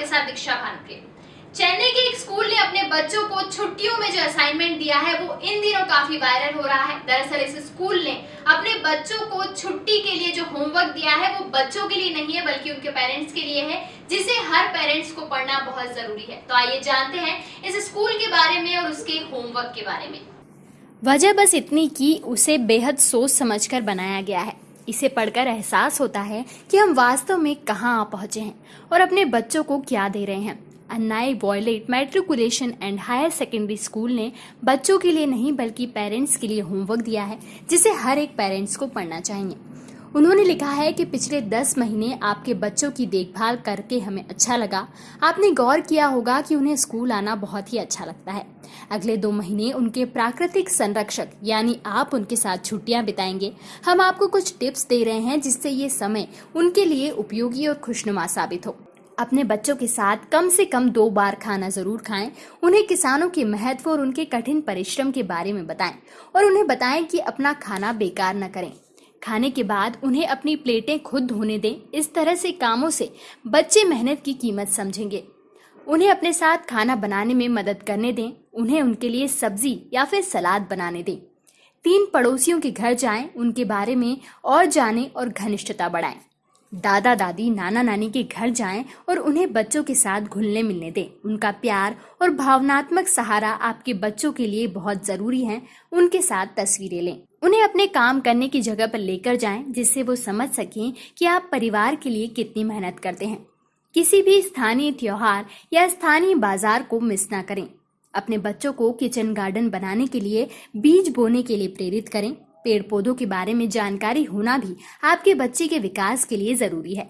आपके साथ दीक्षा भानुके चेन्नई के एक स्कूल ने अपने बच्चों को छुट्टियों में जो असाइनमेंट दिया है, वो इन दिनों काफ़ी वायरल हो रहा है। दरअसल इस स्कूल ने अपने बच्चों को छुट्टी के लिए जो होमवर्क दिया है, वो बच्चों के लिए नहीं है, बल्कि उनके पेरेंट्स के लिए है, जिसे हर पेरेंट्स को पढ़ना बहुत ज़रूरी है। तो आइए जानते हैं इस स्कूल के बारे में और उसके होमवर्क के बारे में। वजह बस इतनी की उसे बेहद सोच समझकर बनाया गया है। इसे पढ़कर एहसास होता है कि हम वास्तव में कहाँ आ पहुँचे हैं और अपने बच्चों को क्या दे रहे हैं। Annai Violet, matriculation and higher secondary school ने बच्चों के लिए नहीं, बल्कि पेरेंट्स के लिए होमवर्क दिया है, जिसे हर एक पेरेंट्स को पढ़ना चाहिए। उन्होंने लिखा है कि पिछले दस महीने आपके बच्चों की देखभाल करके हमें अच्छा लगा। आपने गौर किया होगा कि उन्हें स्कूल आना बहुत ही अच्छा लगता है। अगले दो महीने उनके प्राकृतिक संरक्षक, यानी आप उनके साथ छुट्टियाँ बिताएँगे। हम आपको कुछ टिप्स दे रहे हैं जिससे ये समय उनके लिए उपयोगी और खुशनुमा साबित हो। अपने बच्चों के साथ कम से कम दो बार खाना ज़रूर खाएँ। उन्हें किसानों के महत्व और उनके कठिन परिश्रम के बारे में बताएँ और उन्हें बताएँ कि अपना खाना बेकार न करें। खाने के बाद उन्हें अपनी प्लेटें खुद धोने दें। इस तरह से कामों से बच्चे मेहनत की कीमत समझेंगे। उन्हें अपने साथ खाना बनाने में मदद करने दें। उन्हें उनके लिए सब्ज़ी या फिर सलाद बनाने दें। तीन पड़ोसियों के घर जाएँ, उनके बारे में और जानें और घनिष्ठता बढ़ाएँ। दादा दादी, नाना नानी के घर जाएँ और उन्हें बच्चों के साथ घुलने मिलने दें। उनका प्यार और भावनात्मक सहारा आपके बच्चों के लिए बहुत ज़रूरी है। उनके साथ तस्वीरें लें। उन्हें अपने काम करने की जगह पर लेकर जाएँ, जिससे वो समझ सकें कि आप परिवार के लिए कितनी मेहनत करते हैं। किसी भी स्थानीय त्योहार या स्थानीय बाज़ार को मिस ना करें। अपने बच्चों को किचन गार्डन बनाने के लिए, बीज बोने के लिए प्रेरित करें। पेड़ पौधों के बारे में जानकारी होना भी आपके बच्चे के विकास के लिए ज़रूरी है।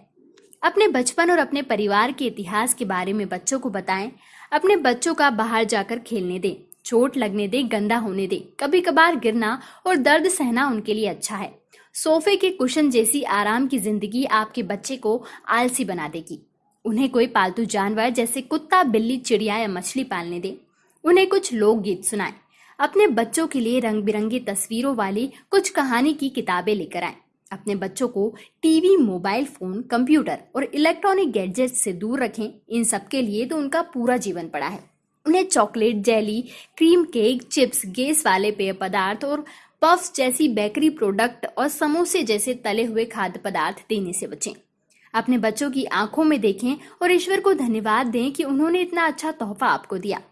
अपने बचपन और अपने परिवार के इतिहास के बारे में बच्चों को बताएँ। अपने बच्चों का बाहर जाकर खेलने दें, चोट लगने दे, गंदा होने दे। कभी कभार गिरना और दर्द सहना उनके लिए अच्छा है। सोफे के कुशन जैसी आराम की ज़िंदगी आपके बच्चे को आलसी बना देगी। उन्हें कोई पालतू जानवर जैसे कुत्ता, बिल्ली, चिड़िया या मछली पालने दें। उन्हें कुछ लोकगीत सुनाएँ। अपने बच्चों के लिए रंग बिरंगी तस्वीरों वाली कुछ कहानी की किताबें लेकर आए। अपने बच्चों को टीवी, मोबाइल, फ़ोन, कंप्यूटर और इलेक्ट्रॉनिक गैजेट से दूर रखें। इन सब के लिए तो उनका पूरा जीवन पड़ा है। उन्हें chocolate, jelly, cream cake, chips, gas वाले पेय पदार्थ और पफ्स जैसी बेकरी प्रोडक्ट और समोसे जैसे तले हुए खाद्य पदार्थ देने से बचें। अपने बच्चों की आँखों में देखें और ईश्वर को धन्यवाद दें कि उन्होंने इतना अच्छा तोहफा आपको दिया।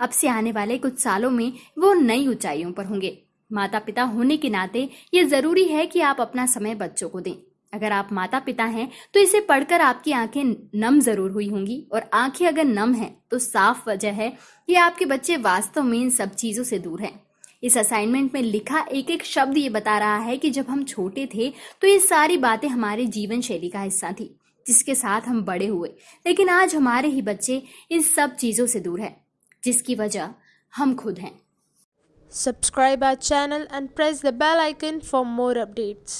अब से आने वाले कुछ सालों में वो नई ऊंचाइयों पर होंगे। माता पिता होने के नाते ये ज़रूरी है कि आप अपना समय बच्चों को दें। अगर आप माता पिता हैं तो इसे पढ़कर आपकी आँखें नम ज़रूर हुई होंगी और आँखें अगर नम हैं तो साफ़ वजह है कि आपके बच्चे वास्तव में इन सब चीज़ों से दूर हैं। इस असाइनमेंट में लिखा एक एक शब्द ये बता रहा है कि जब हम छोटे थे तो ये सारी बातें हमारे जीवन शैली का हिस्सा थी, जिसके साथ हम बड़े हुए। लेकिन आज हमारे ही बच्चे इन सब चीज़ों से दूर है। जिसकी वजह हम खुद हैं। Subscribe our channel and press the bell icon for more updates